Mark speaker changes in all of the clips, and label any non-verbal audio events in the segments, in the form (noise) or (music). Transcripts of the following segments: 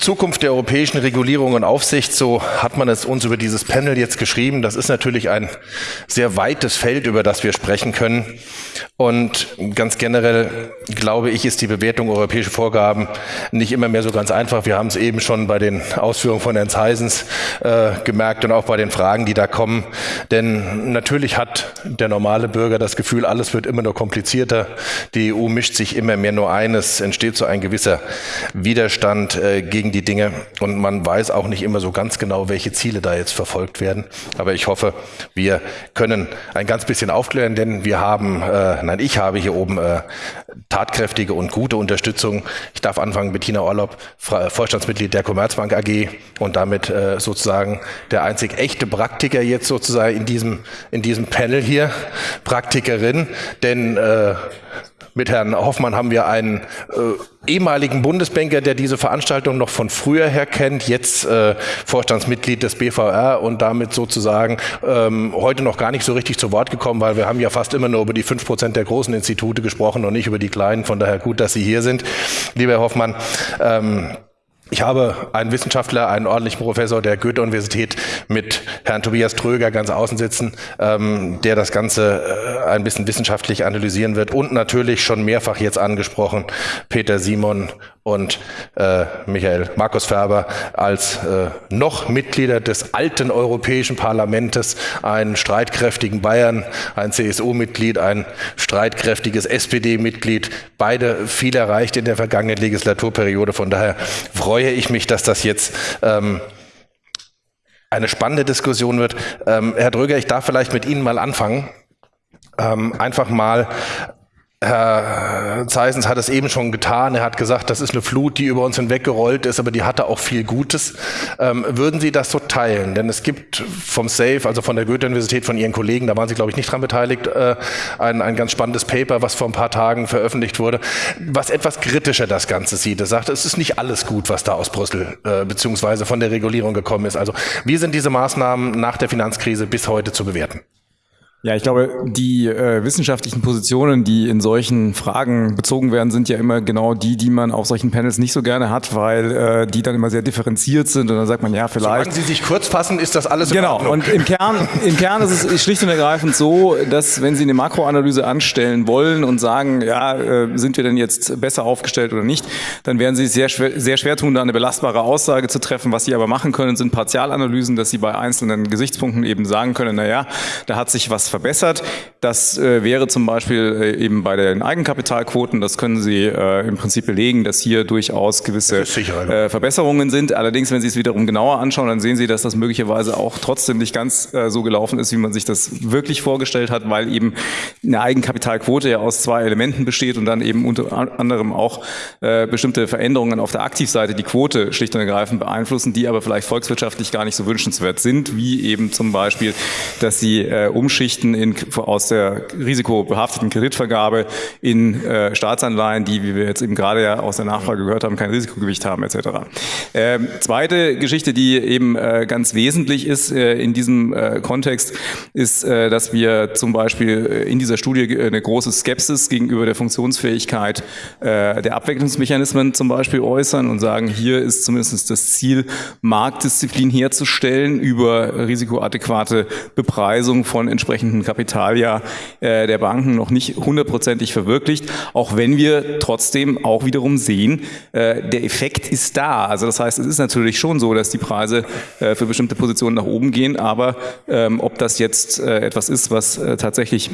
Speaker 1: Zukunft der europäischen Regulierung und Aufsicht, so hat man es uns über dieses Panel jetzt geschrieben. Das ist natürlich ein sehr weites Feld, über das wir sprechen können. Und ganz generell glaube ich, ist die Bewertung europäischer Vorgaben nicht immer mehr so ganz einfach. Wir haben es eben schon bei den Ausführungen von Herrn Zeisens äh, gemerkt und auch bei den Fragen, die da kommen. Denn natürlich hat der normale Bürger das Gefühl, alles wird immer nur komplizierter. Die EU mischt sich immer mehr nur ein. Es entsteht so ein gewisser Widerstand äh, gegen die Dinge und man weiß auch nicht immer so ganz genau, welche Ziele da jetzt verfolgt werden. Aber ich hoffe, wir können ein ganz bisschen aufklären, denn wir haben äh, nein, ich habe hier oben äh, tatkräftige und gute Unterstützung. Ich darf anfangen, Bettina Orlob, Vorstandsmitglied der Commerzbank AG und damit äh, sozusagen der einzig echte Praktiker jetzt sozusagen in diesem, in diesem Panel hier, Praktikerin, denn äh, mit Herrn Hoffmann haben wir einen äh, ehemaligen Bundesbanker, der diese Veranstaltung noch von früher her kennt, jetzt äh, Vorstandsmitglied des BVR und damit sozusagen ähm, heute noch gar nicht so richtig zu Wort gekommen, weil wir haben ja fast immer nur über die fünf Prozent der großen Institute gesprochen und nicht über die kleinen. Von daher gut, dass Sie hier sind, lieber Herr Hoffmann. Ähm, ich habe einen Wissenschaftler, einen ordentlichen Professor der Goethe-Universität mit Herrn Tobias Tröger ganz außen sitzen, ähm, der das Ganze äh, ein bisschen wissenschaftlich analysieren wird. Und natürlich schon mehrfach jetzt angesprochen, Peter Simon und äh, Michael Markus Ferber als äh, noch Mitglieder des alten Europäischen Parlamentes, einen streitkräftigen Bayern, ein CSU-Mitglied, ein streitkräftiges SPD-Mitglied, beide viel erreicht in der vergangenen Legislaturperiode. Von daher freue ich mich, dass das jetzt ähm, eine spannende Diskussion wird. Ähm, Herr Dröger, ich darf vielleicht mit Ihnen mal anfangen. Ähm, einfach mal Herr Zeisens hat es eben schon getan. Er hat gesagt, das ist eine Flut, die über uns hinweggerollt ist, aber die hatte auch viel Gutes. Ähm, würden Sie das so teilen? Denn es gibt vom SAFE, also von der Goethe-Universität, von Ihren Kollegen, da waren Sie, glaube ich, nicht dran beteiligt, äh, ein, ein ganz spannendes Paper, was vor ein paar Tagen veröffentlicht wurde, was etwas kritischer das Ganze sieht. Es sagt, es ist nicht alles gut, was da aus Brüssel äh, beziehungsweise von der Regulierung gekommen ist. Also wie sind diese Maßnahmen nach der Finanzkrise bis heute zu bewerten?
Speaker 2: Ja, ich glaube, die äh, wissenschaftlichen Positionen, die in solchen Fragen bezogen werden, sind ja immer genau die, die man auf solchen Panels nicht so gerne hat, weil äh, die dann immer sehr differenziert sind und dann sagt man, ja, vielleicht.
Speaker 1: Solange Sie sich kurz fassen, ist das alles
Speaker 2: Genau, und im Kern, im Kern ist es schlicht und ergreifend so, dass wenn Sie eine Makroanalyse anstellen wollen und sagen, ja, äh, sind wir denn jetzt besser aufgestellt oder nicht, dann werden Sie es sehr schwer, sehr schwer tun, da eine belastbare Aussage zu treffen. Was Sie aber machen können, sind Partialanalysen, dass Sie bei einzelnen Gesichtspunkten eben sagen können, na ja, da hat sich was verbessert. Das äh, wäre zum Beispiel äh, eben bei den Eigenkapitalquoten, das können Sie äh, im Prinzip belegen, dass hier durchaus gewisse äh, Verbesserungen sind. Allerdings, wenn Sie es wiederum genauer anschauen, dann sehen Sie, dass das möglicherweise auch trotzdem nicht ganz äh, so gelaufen ist, wie man sich das wirklich vorgestellt hat, weil eben eine Eigenkapitalquote ja aus zwei Elementen besteht und dann eben unter anderem auch äh, bestimmte Veränderungen auf der Aktivseite die Quote schlicht und ergreifend beeinflussen, die aber vielleicht volkswirtschaftlich gar nicht so wünschenswert sind, wie eben zum Beispiel, dass sie äh, umschichten in, aus der risikobehafteten Kreditvergabe in äh, Staatsanleihen, die, wie wir jetzt eben gerade ja aus der Nachfrage gehört haben, kein Risikogewicht haben etc. Ähm, zweite Geschichte, die eben äh, ganz wesentlich ist äh, in diesem äh, Kontext, ist, äh, dass wir zum Beispiel äh, in dieser Studie eine große Skepsis gegenüber der Funktionsfähigkeit äh, der Abwicklungsmechanismen zum Beispiel äußern und sagen, hier ist zumindest das Ziel, Marktdisziplin herzustellen über risikoadäquate Bepreisung von entsprechenden Kapitalia äh, der Banken noch nicht hundertprozentig verwirklicht, auch wenn wir trotzdem auch wiederum sehen, äh, der Effekt ist da. Also das heißt, es ist natürlich schon so, dass die Preise äh, für bestimmte Positionen nach oben gehen, aber ähm, ob das jetzt äh, etwas ist, was äh, tatsächlich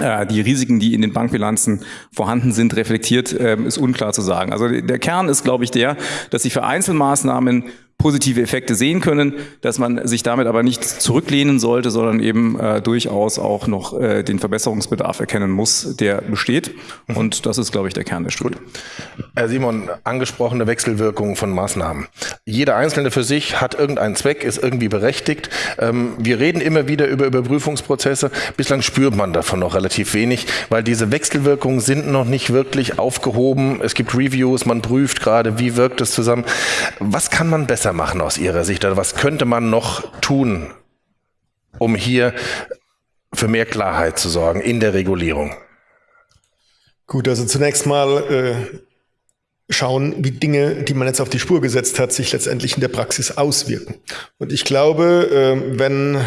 Speaker 2: äh, die Risiken, die in den Bankbilanzen vorhanden sind, reflektiert, ähm, ist unklar zu sagen. Also der Kern ist, glaube ich, der, dass sie für Einzelmaßnahmen positive Effekte sehen können, dass man sich damit aber nicht zurücklehnen sollte, sondern eben äh, durchaus auch noch äh, den Verbesserungsbedarf erkennen muss, der besteht. Mhm. Und das ist, glaube ich, der Kern der Studie.
Speaker 1: Herr Simon, angesprochene Wechselwirkungen von Maßnahmen. Jeder Einzelne für sich hat irgendeinen Zweck, ist irgendwie berechtigt. Ähm, wir reden immer wieder über Überprüfungsprozesse. Bislang spürt man davon noch relativ wenig, weil diese Wechselwirkungen sind noch nicht wirklich aufgehoben. Es gibt Reviews, man prüft gerade, wie wirkt es zusammen. Was kann man besser machen aus Ihrer Sicht? Oder was könnte man noch tun, um hier für mehr Klarheit zu sorgen in der Regulierung?
Speaker 3: Gut, also zunächst mal äh, schauen, wie Dinge, die man jetzt auf die Spur gesetzt hat, sich letztendlich in der Praxis auswirken. Und ich glaube, ähm, wenn äh,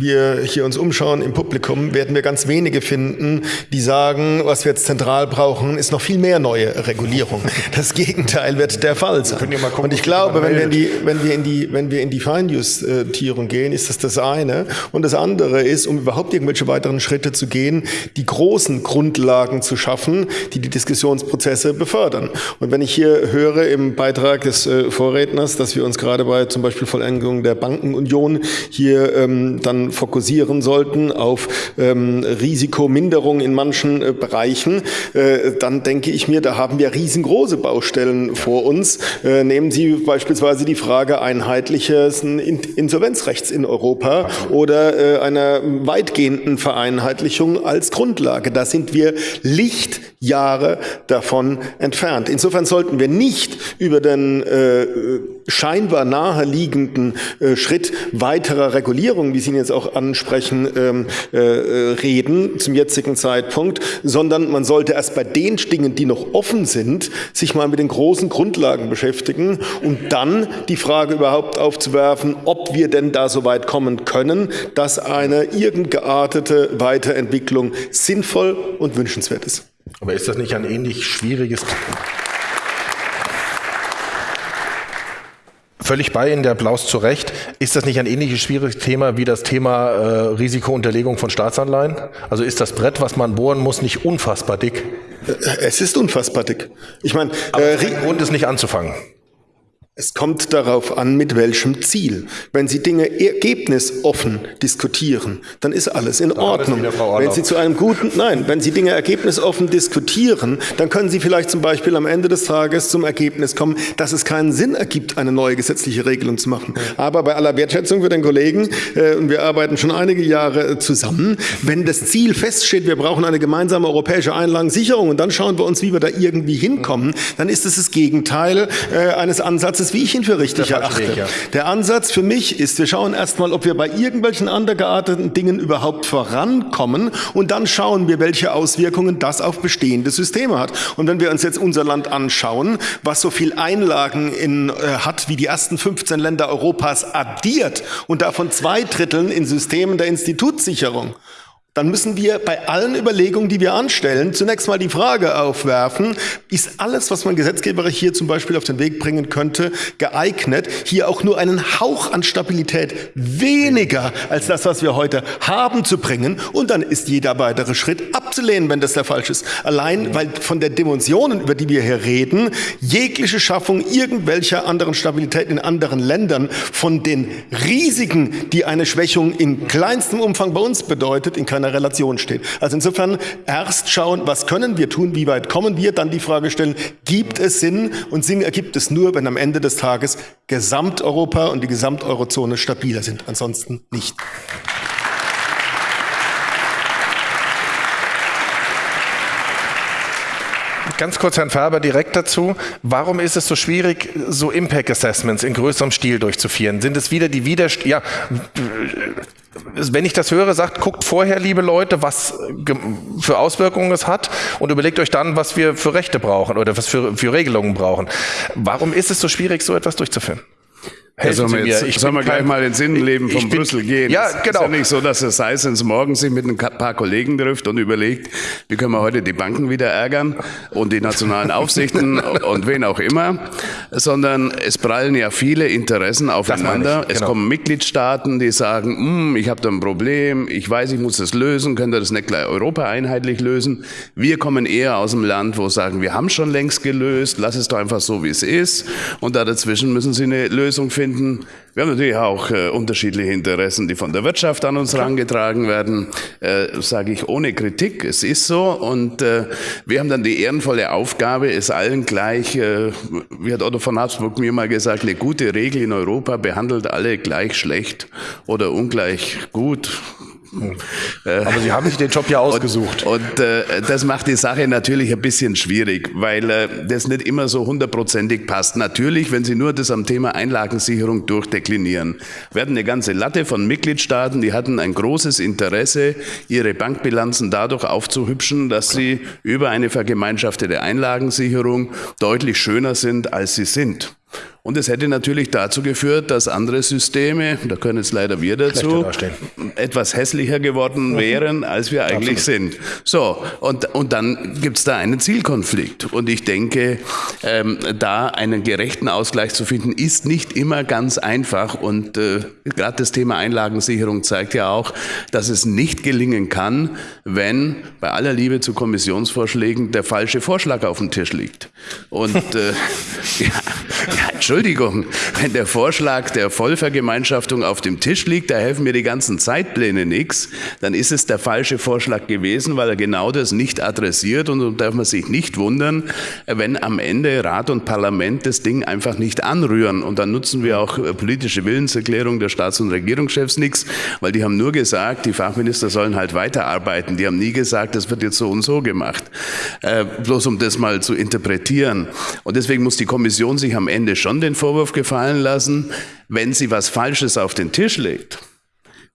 Speaker 3: wir hier uns umschauen im Publikum, werden wir ganz wenige finden, die sagen, was wir jetzt zentral brauchen, ist noch viel mehr neue Regulierung. (laughs) Das Gegenteil wird der Fall sein. Und ich glaube, wenn wir in die, wenn wir in die, wenn wir in die Feinjustierung gehen, ist das das eine. Und das andere ist, um überhaupt irgendwelche weiteren Schritte zu gehen, die großen Grundlagen zu schaffen, die die Diskussionsprozesse befördern. Und wenn ich hier höre im Beitrag des äh, Vorredners, dass wir uns gerade bei zum Beispiel Vollendigung der Bankenunion hier ähm, dann fokussieren sollten auf ähm, Risikominderung in manchen äh, Bereichen, äh, dann denke ich mir, da haben wir riesengroße Baustellen vor uns. Äh, nehmen Sie beispielsweise die Frage einheitliches Insolvenzrechts in Europa oder äh, einer weitgehenden Vereinheitlichung als Grundlage. Da sind wir Lichtjahre davon entfernt. Insofern sollten wir nicht über den äh, scheinbar naheliegenden äh, Schritt weiterer Regulierung, wie Sie ihn jetzt auch ansprechen, ähm, äh, reden zum jetzigen Zeitpunkt, sondern man sollte erst bei den Dingen, die noch offen sind, sich mal mit den großen Grundlagen beschäftigen und dann die Frage überhaupt aufzuwerfen, ob wir denn da so weit kommen können, dass eine irgend geartete Weiterentwicklung sinnvoll und wünschenswert ist.
Speaker 1: Aber ist das nicht ein ähnlich schwieriges Völlig bei Ihnen, der Applaus zu Recht. Ist das nicht ein ähnliches schwieriges Thema wie das Thema äh, Risikounterlegung von Staatsanleihen? Also ist das Brett, was man bohren muss, nicht unfassbar dick?
Speaker 3: Es ist unfassbar dick. Ich meine,
Speaker 1: äh, Grund ist nicht anzufangen.
Speaker 3: Es kommt darauf an, mit welchem Ziel. Wenn Sie Dinge ergebnisoffen diskutieren, dann ist alles in da Ordnung. Wenn Sie zu einem guten, nein, wenn Sie Dinge ergebnisoffen diskutieren, dann können Sie vielleicht zum Beispiel am Ende des Tages zum Ergebnis kommen, dass es keinen Sinn ergibt, eine neue gesetzliche Regelung zu machen. Aber bei aller Wertschätzung für den Kollegen, äh, und wir arbeiten schon einige Jahre äh, zusammen, wenn das Ziel feststeht, wir brauchen eine gemeinsame europäische Einlagensicherung und dann schauen wir uns, wie wir da irgendwie hinkommen, dann ist es das Gegenteil äh, eines Ansatzes, Ansatz, wie ich ihn für richtig erachte. Ja. Der Ansatz für mich ist, wir schauen erstmal, ob wir bei irgendwelchen andergearteten Dingen überhaupt vorankommen und dann schauen wir, welche Auswirkungen das auf bestehende Systeme hat. Und wenn wir uns jetzt unser Land anschauen, was so viel Einlagen in, äh, hat wie die ersten 15 Länder Europas addiert und davon zwei Dritteln in Systemen der Institutssicherung, dann müssen wir bei allen Überlegungen, die wir anstellen, zunächst mal die Frage aufwerfen, ist alles, was man gesetzgeberisch hier zum Beispiel auf den Weg bringen könnte, geeignet, hier auch nur einen Hauch an Stabilität weniger als das, was wir heute haben, zu bringen. Und dann ist jeder weitere Schritt abzulehnen, wenn das der falsch ist. Allein, weil von der Dimensionen, über die wir hier reden, jegliche Schaffung irgendwelcher anderen Stabilität in anderen Ländern von den Risiken, die eine Schwächung in kleinstem Umfang bei uns bedeutet, in keiner einer Relation steht. Also insofern erst schauen, was können wir tun, wie weit kommen wir, dann die Frage stellen, gibt es Sinn? Und Sinn ergibt es nur, wenn am Ende des Tages Gesamteuropa und die Gesamteurozone stabiler sind. Ansonsten nicht.
Speaker 1: Ganz kurz, Herrn Färber, direkt dazu. Warum ist es so schwierig, so Impact Assessments in größerem Stil durchzuführen? Sind es wieder die Widerst ja, wenn ich das höre, sagt, guckt vorher, liebe Leute, was für Auswirkungen es hat und überlegt euch dann, was wir für Rechte brauchen oder was für, für Regelungen brauchen. Warum ist es so schwierig, so etwas durchzuführen?
Speaker 4: Helfen sollen wir, jetzt, ich sollen wir gleich mal ins Innenleben von bin, Brüssel gehen?
Speaker 1: Ja, genau.
Speaker 4: Es ist ja nicht so, dass es Seisens morgen sich mit ein paar Kollegen trifft und überlegt, wie können wir heute die Banken wieder ärgern und die nationalen Aufsichten (laughs) und wen auch immer, sondern es prallen ja viele Interessen aufeinander. Genau. Es kommen Mitgliedstaaten, die sagen, hm, ich habe da ein Problem, ich weiß, ich muss das lösen, könnt ihr das nicht gleich Europa einheitlich lösen? Wir kommen eher aus dem Land, wo sagen, wir haben schon längst gelöst, lass es doch einfach so, wie es ist. Und da dazwischen müssen sie eine Lösung finden finden. Wir haben natürlich auch äh, unterschiedliche Interessen, die von der Wirtschaft an uns herangetragen werden, äh, sage ich ohne Kritik. Es ist so und äh, wir haben dann die ehrenvolle Aufgabe, es allen gleich, äh, wie hat Otto von Habsburg mir mal gesagt, eine gute Regel in Europa behandelt alle gleich schlecht oder ungleich gut
Speaker 1: Aber Sie haben sich den Job ja ausgesucht.
Speaker 4: Und, und äh, das macht die Sache natürlich ein bisschen schwierig, weil äh, das nicht immer so hundertprozentig passt. Natürlich, wenn Sie nur das am Thema Einlagensicherung durchdeklinieren. Wir hatten eine ganze Latte von Mitgliedstaaten, die hatten ein großes Interesse, ihre Bankbilanzen dadurch aufzuhübschen, dass sie über eine vergemeinschaftete Einlagensicherung deutlich schöner sind, als sie sind. Und es hätte natürlich dazu geführt, dass andere Systeme, da können jetzt leider wir dazu, etwas hässlicher geworden mhm. wären, als wir eigentlich Absolut. sind. So, und, und dann gibt es da einen Zielkonflikt. Und ich denke, ähm, da einen gerechten Ausgleich zu finden, ist nicht immer ganz einfach. Und äh, gerade das Thema Einlagensicherung zeigt ja auch, dass es nicht gelingen kann, wenn bei aller Liebe zu Kommissionsvorschlägen der falsche Vorschlag auf dem Tisch liegt. Und äh, (laughs) ja, ja, Entschuldigung, wenn der Vorschlag der Vollvergemeinschaftung auf dem Tisch liegt, da helfen mir die ganzen Zeitpläne nichts, dann ist es der falsche Vorschlag gewesen, weil er genau das nicht adressiert und dann darf man sich nicht wundern, wenn am Ende Rat und Parlament das Ding einfach nicht anrühren und dann nutzen wir auch politische Willenserklärung der Staats- und Regierungschefs nichts, weil die haben nur gesagt, die Fachminister sollen halt weiterarbeiten. Die haben nie gesagt, das wird jetzt so und so gemacht. Äh, bloß um das mal zu interpretieren. Und deswegen muss die Kommission sich am Ende schon den Vorwurf gefallen lassen, wenn sie was Falsches auf den Tisch legt.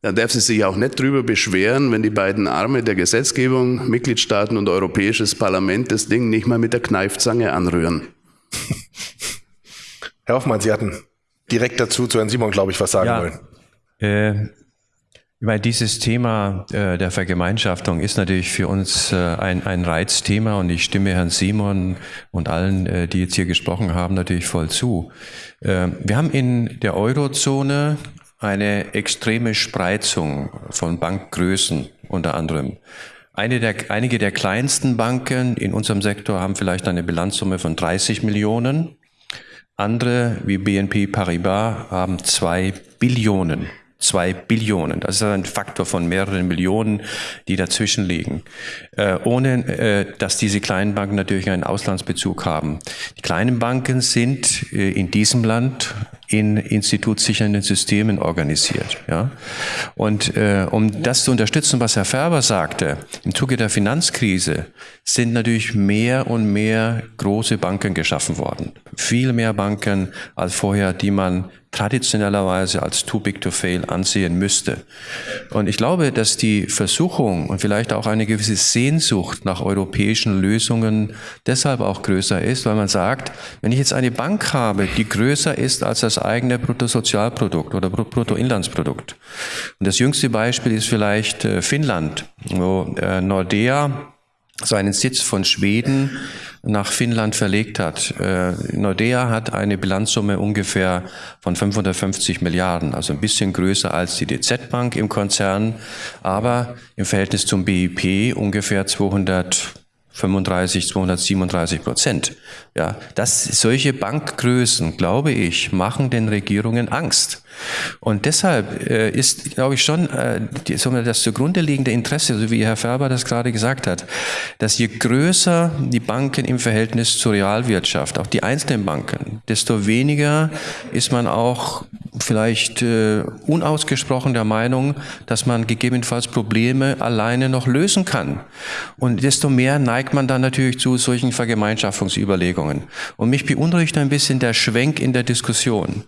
Speaker 4: Dann darf sie sich auch nicht darüber beschweren, wenn die beiden Arme der Gesetzgebung, Mitgliedstaaten und Europäisches Parlament das Ding nicht mal mit der Kneifzange anrühren.
Speaker 1: Herr Hoffmann, Sie hatten direkt dazu zu Herrn Simon, glaube ich, was sagen ja, wollen.
Speaker 5: Äh, weil dieses Thema äh, der Vergemeinschaftung ist natürlich für uns äh, ein, ein Reizthema und ich stimme Herrn Simon und allen, äh, die jetzt hier gesprochen haben, natürlich voll zu. Äh, wir haben in der Eurozone eine extreme Spreizung von Bankgrößen unter anderem. Eine der, einige der kleinsten Banken in unserem Sektor haben vielleicht eine Bilanzsumme von 30 Millionen. Andere wie BNP Paribas haben zwei Billionen zwei Billionen. Das ist ein Faktor von mehreren Millionen, die dazwischen liegen. Äh, ohne, äh, dass diese kleinen Banken natürlich einen Auslandsbezug haben. Die kleinen Banken sind äh, in diesem Land in institutssichernden Systemen organisiert. Ja? Und äh, um das zu unterstützen, was Herr Färber sagte, im Zuge der Finanzkrise sind natürlich mehr und mehr große Banken geschaffen worden. Viel mehr Banken als vorher, die man traditionellerweise als too big to fail ansehen müsste. Und ich glaube, dass die Versuchung und vielleicht auch eine gewisse Sehnsucht nach europäischen Lösungen deshalb auch größer ist, weil man sagt, wenn ich jetzt eine Bank habe, die größer ist als das eigene Bruttosozialprodukt oder Bruttoinlandsprodukt. Und das jüngste Beispiel ist vielleicht äh, Finnland, wo äh, Nordea seinen Sitz von Schweden nach Finnland verlegt hat. Äh, Nordea hat eine Bilanzsumme ungefähr von 550 Milliarden, also ein bisschen größer als die DZ Bank im Konzern, aber im Verhältnis zum BIP ungefähr 200 35, 237 Prozent. Ja, das, solche Bankgrößen, glaube ich, machen den Regierungen Angst. Und deshalb äh, ist, glaube ich, schon äh, die, das zugrunde liegende Interesse, so wie Herr Färber das gerade gesagt hat, dass je größer die Banken im Verhältnis zur Realwirtschaft, auch die einzelnen Banken, desto weniger ist man auch vielleicht äh, unausgesprochen der Meinung, dass man gegebenenfalls Probleme alleine noch lösen kann. Und desto mehr neigt man dann natürlich zu solchen Vergemeinschaftungsüberlegungen. Und mich beunruhigt ein bisschen der Schwenk in der Diskussion.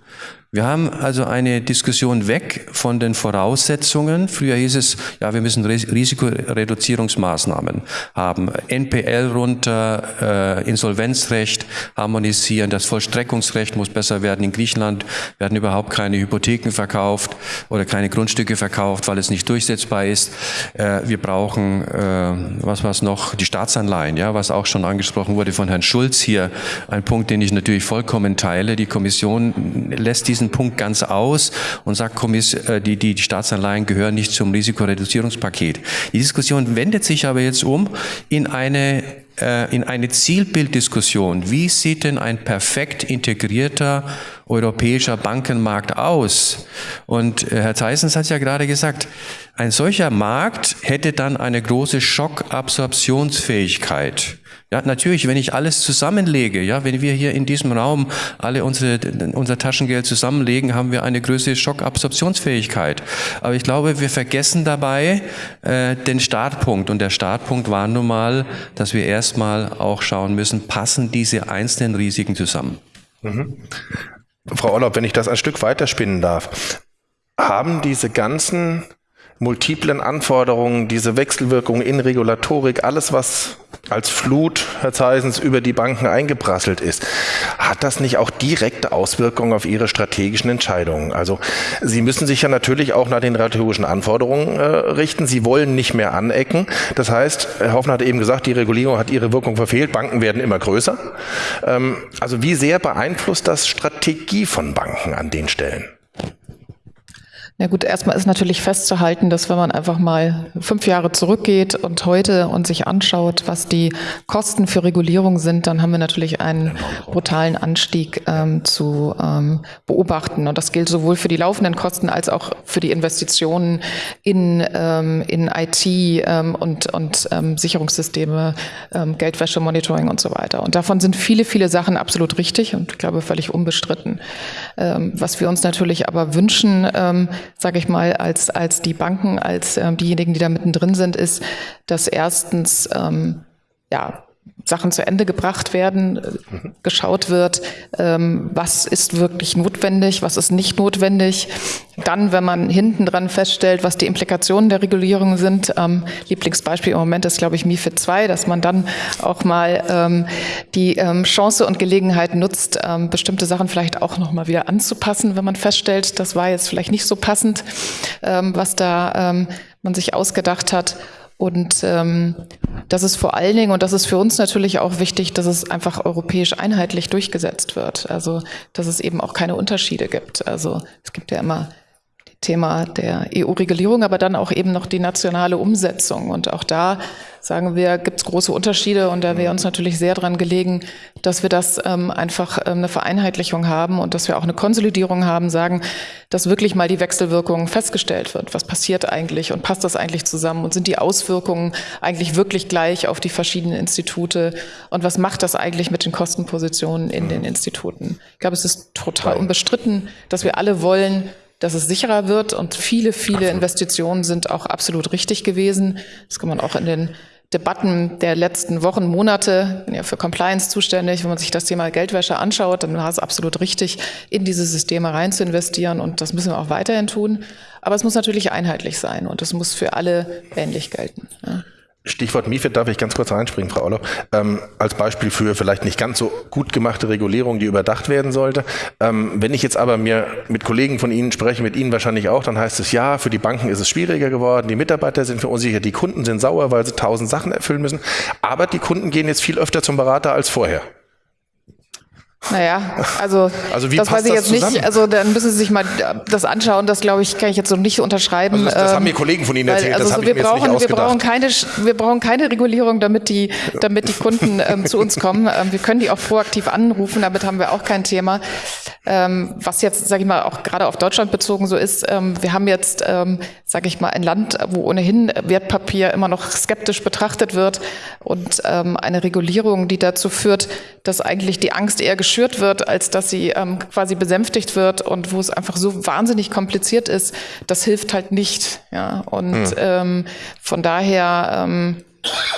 Speaker 5: Wir haben also eine Diskussion weg von den Voraussetzungen. Früher hieß es, ja, wir müssen Risikoreduzierungsmaßnahmen haben, NPL runter, äh, Insolvenzrecht harmonisieren, das Vollstreckungsrecht muss besser werden. In Griechenland werden überhaupt keine Hypotheken verkauft oder keine Grundstücke verkauft, weil es nicht durchsetzbar ist. Äh, wir brauchen, äh, was war es noch, die Staatsanleihen, ja, was auch schon angesprochen wurde von Herrn Schulz hier, ein Punkt, den ich natürlich vollkommen teile. Die Kommission lässt diesen diesen Punkt ganz aus und sagt, äh, die, die, Staatsanleihen gehören nicht zum Risikoreduzierungspaket. Die Diskussion wendet sich aber jetzt um in eine äh, in eine Zielbilddiskussion. Wie sieht denn ein perfekt integrierter europäischer Bankenmarkt aus? Und äh, Herr Theissens hat ja gerade gesagt, ein solcher Markt hätte dann eine große Schockabsorptionsfähigkeit. Ja, natürlich, wenn ich alles zusammenlege, ja, wenn wir hier in diesem Raum alle unsere, unser Taschengeld zusammenlegen, haben wir eine größere Schockabsorptionsfähigkeit. Aber ich glaube, wir vergessen dabei äh, den Startpunkt. Und der Startpunkt war nun mal, dass wir erstmal auch schauen müssen, passen diese einzelnen Risiken zusammen. Mhm.
Speaker 1: Frau Orlob, wenn ich das ein Stück weiterspinnen darf, haben diese ganzen multiplen Anforderungen, diese Wechselwirkungen in Regulatorik, alles was als Flut, Herr Zeisens, über die Banken eingeprasselt ist, hat das nicht auch direkte Auswirkungen auf Ihre strategischen Entscheidungen? Also Sie müssen sich ja natürlich auch nach den regulatorischen Anforderungen äh, richten. Sie wollen nicht mehr anecken. Das heißt, Herr Hoffner hat eben gesagt, die Regulierung hat ihre Wirkung verfehlt. Banken werden immer größer. Ähm, also wie sehr beeinflusst das Strategie von Banken an den Stellen?
Speaker 6: Ja gut, erstmal ist natürlich festzuhalten, dass wenn man einfach mal fünf Jahre zurückgeht und heute und sich anschaut, was die Kosten für Regulierung sind, dann haben wir natürlich einen brutalen Anstieg ähm, zu ähm, beobachten. Und das gilt sowohl für die laufenden Kosten als auch für die Investitionen in, ähm, in IT ähm, und, und ähm, Sicherungssysteme, ähm, Geldwäsche-Monitoring und so weiter. Und davon sind viele, viele Sachen absolut richtig und ich glaube völlig unbestritten. Was wir uns natürlich aber wünschen, sage ich mal, als, als die Banken, als ähm, diejenigen, die da mittendrin sind, ist, dass erstens ähm, ja, Sachen zu Ende gebracht werden, geschaut wird, ähm, was ist wirklich notwendig, was ist nicht notwendig. Dann, wenn man hinten dran feststellt, was die Implikationen der Regulierung sind, ähm, Lieblingsbeispiel im Moment ist, glaube ich, MIFID 2, dass man dann auch mal ähm, die ähm, Chance und Gelegenheit nutzt, ähm, bestimmte Sachen vielleicht auch nochmal wieder anzupassen, wenn man feststellt, das war jetzt vielleicht nicht so passend, ähm, was da man sich ausgedacht hat. Und ähm, das ist vor allen Dingen, und das ist für uns natürlich auch wichtig, dass es einfach europäisch einheitlich durchgesetzt wird. Also, dass es eben auch keine Unterschiede gibt. Also, es gibt ja immer Thema der EU-Regulierung, aber dann auch eben noch die nationale Umsetzung. Und auch da sagen wir, gibt es große Unterschiede und da wäre uns natürlich sehr dran gelegen, dass wir das ähm, einfach ähm, eine Vereinheitlichung haben und dass wir auch eine Konsolidierung haben, sagen, dass wirklich mal die Wechselwirkung festgestellt wird. Was passiert eigentlich und passt das eigentlich zusammen und sind die Auswirkungen eigentlich wirklich gleich auf die verschiedenen Institute und was macht das eigentlich mit den Kostenpositionen in den Instituten? Ich glaube, es ist total unbestritten, dass wir alle wollen, dass es sicherer wird und viele, viele absolut. Investitionen sind auch absolut richtig gewesen. Das kann man auch in den Debatten der letzten Wochen, Monate, bin ja für Compliance zuständig, wenn man sich das Thema Geldwäsche anschaut, dann war es absolut richtig, in diese Systeme rein zu investieren und das müssen wir auch weiterhin tun. Aber es muss natürlich einheitlich sein und es muss für alle ähnlich gelten. Ja.
Speaker 1: Stichwort MIFID darf ich ganz kurz reinspringen, Frau Orloff. Ähm, als Beispiel für vielleicht nicht ganz so gut gemachte Regulierung, die überdacht werden sollte. Ähm, wenn ich jetzt aber mir mit Kollegen von Ihnen spreche, mit Ihnen wahrscheinlich auch, dann heißt es ja, für die Banken ist es schwieriger geworden, die Mitarbeiter sind verunsichert, die Kunden sind sauer, weil sie tausend Sachen erfüllen müssen. Aber die Kunden gehen jetzt viel öfter zum Berater als vorher.
Speaker 6: Naja, also, also das weiß ich jetzt zusammen? nicht. Also dann müssen Sie sich mal das anschauen. Das glaube ich, kann ich jetzt so nicht unterschreiben. Also
Speaker 1: das, das haben mir ähm, Kollegen von Ihnen erzählt.
Speaker 6: also
Speaker 1: das
Speaker 6: so, wir, brauchen, wir brauchen keine, wir brauchen keine Regulierung, damit die, damit die Kunden ähm, zu uns kommen. Ähm, wir können die auch proaktiv anrufen. Damit haben wir auch kein Thema. Ähm, was jetzt, sage ich mal, auch gerade auf Deutschland bezogen so ist. Ähm, wir haben jetzt, ähm, sage ich mal, ein Land, wo ohnehin Wertpapier immer noch skeptisch betrachtet wird und ähm, eine Regulierung, die dazu führt, dass eigentlich die Angst eher geschürt wird, als dass sie ähm, quasi besänftigt wird und wo es einfach so wahnsinnig kompliziert ist, das hilft halt nicht. Ja? Und hm. ähm, von daher ähm,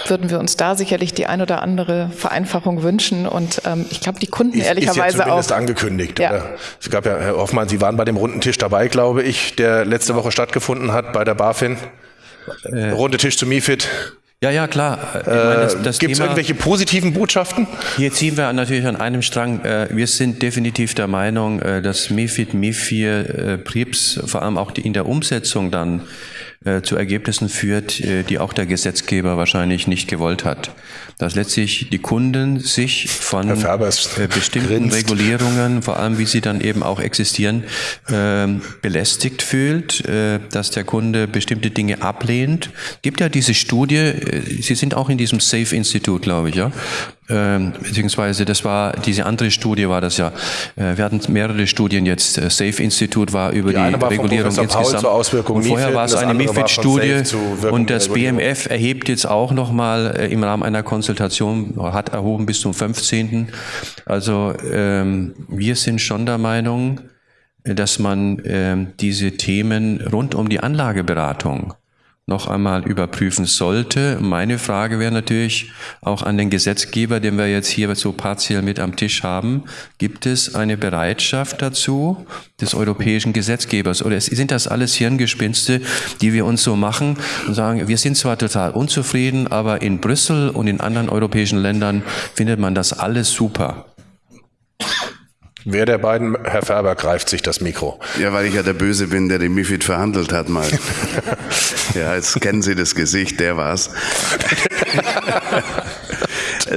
Speaker 6: würden wir uns da sicherlich die ein oder andere Vereinfachung wünschen. Und ähm, ich glaube, die Kunden ist, ehrlicherweise ist ja
Speaker 1: zumindest auch. angekündigt. Ja. Oder? Es gab ja, Herr Hoffmann, Sie waren bei dem runden Tisch dabei, glaube ich, der letzte Woche stattgefunden hat bei der BaFin. Äh, Runde Tisch zu MIFID.
Speaker 5: Ja, ja, klar.
Speaker 1: Äh, Gibt es irgendwelche positiven Botschaften?
Speaker 5: Hier ziehen wir natürlich an einem Strang. Äh, wir sind definitiv der Meinung, äh, dass MIFID, MIFIR, äh, PRIPS vor allem auch in der Umsetzung dann zu Ergebnissen führt, die auch der Gesetzgeber wahrscheinlich nicht gewollt hat dass letztlich die Kunden sich von bestimmten grinst. Regulierungen, vor allem wie sie dann eben auch existieren, äh, belästigt fühlt, dass der Kunde bestimmte Dinge ablehnt. Gibt ja diese Studie, Sie sind auch in diesem Safe Institut, glaube ich, ja, ähm, beziehungsweise das war diese andere Studie war das ja. Äh, wir hatten mehrere Studien jetzt. Äh, Safe Institute war über die, die Regulierung insgesamt. und vorher war es eine MIFID-Studie und das BMF erhebt jetzt auch nochmal äh, im Rahmen einer Konsultation, hat erhoben bis zum 15. Also ähm, wir sind schon der Meinung, dass man ähm, diese Themen rund um die Anlageberatung noch einmal überprüfen sollte. Meine Frage wäre natürlich auch an den Gesetzgeber, den wir jetzt hier so partiell mit am Tisch haben. Gibt es eine Bereitschaft dazu des europäischen Gesetzgebers? Oder sind das alles Hirngespinste, die wir uns so machen und sagen, wir sind zwar total unzufrieden, aber in Brüssel und in anderen europäischen Ländern findet man das alles super.
Speaker 1: Wer der beiden, Herr Färber, greift sich das Mikro?
Speaker 4: Ja, weil ich ja der Böse bin, der den MIFID verhandelt hat mal. (laughs) ja, jetzt kennen Sie das Gesicht, der war's. (laughs)